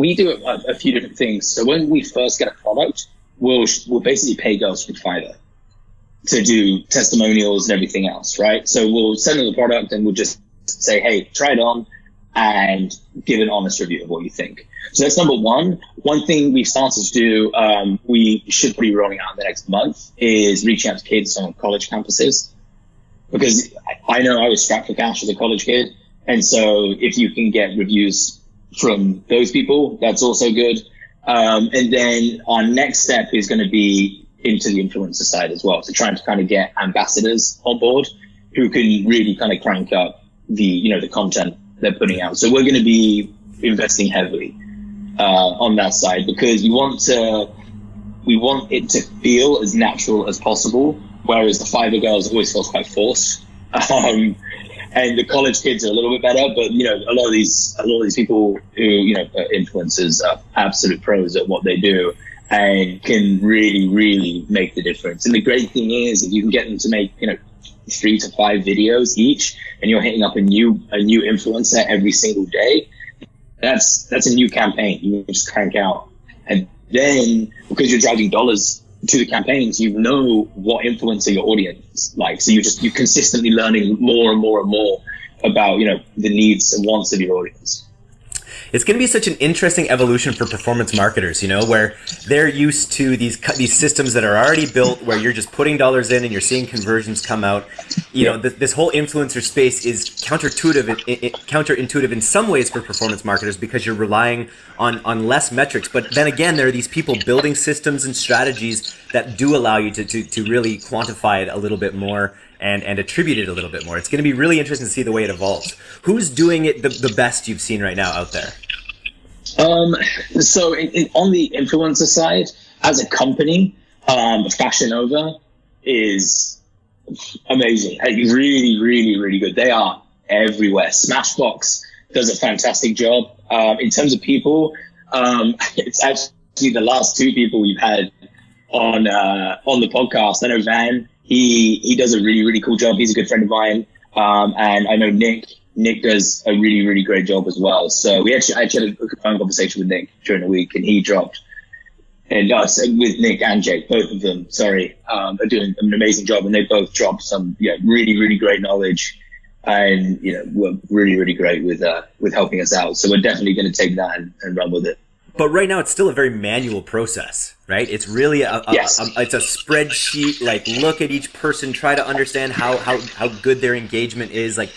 we do a, a, few different things. So when we first get a product, we'll we'll basically pay girls from Fiverr to do testimonials and everything else, right? So we'll send them the product and we'll just say, hey, try it on and give an honest review of what you think. So that's number one. One thing we've started to do, um, we should be rolling out in the next month, is reaching out to kids on college campuses. Because I know I was strapped for cash as a college kid. And so if you can get reviews from those people, that's also good. Um, and then our next step is going to be into the influencer side as well. So trying to kind of get ambassadors on board who can really kind of crank up the, you know, the content they're putting out. So we're going to be investing heavily uh, on that side because we want to we want it to feel as natural as possible. Whereas the Fiverr girls always feels quite forced. Um, and the college kids are a little bit better, but you know, a lot of these, a lot of these people who, you know, are influencers are absolute pros at what they do and can really, really make the difference. And the great thing is if you can get them to make, you know, three to five videos each and you're hitting up a new, a new influencer every single day, that's, that's a new campaign. You just crank out. And then because you're driving dollars to the campaigns, you know what influencer your audience like. So you're just, you're consistently learning more and more and more about, you know, the needs and wants of your audience it's going to be such an interesting evolution for performance marketers, you know, where they're used to these these systems that are already built where you're just putting dollars in and you're seeing conversions come out. You know, this, this whole influencer space is counterintuitive counterintuitive in some ways for performance marketers because you're relying on on less metrics. But then again, there are these people building systems and strategies that do allow you to to, to really quantify it a little bit more and, and attribute it a little bit more. It's going to be really interesting to see the way it evolves. Who's doing it the, the best you've seen right now out there? Um, so in, in, on the influencer side, as a company, um, Fashion Nova is amazing. Really, really, really good. They are everywhere. Smashbox does a fantastic job. Um, in terms of people, um, it's actually the last two people we've had on uh, on the podcast. I know Van he he does a really really cool job. He's a good friend of mine, um, and I know Nick. Nick does a really really great job as well. So we actually I actually had a phone conversation with Nick during the week, and he dropped. And us with Nick and Jake, both of them, sorry, um, are doing an amazing job, and they both dropped some yeah really really great knowledge, and you know were really really great with uh, with helping us out. So we're definitely going to take that and, and run with it but right now it's still a very manual process right it's really a, a, yes. a, it's a spreadsheet like look at each person try to understand how how, how good their engagement is like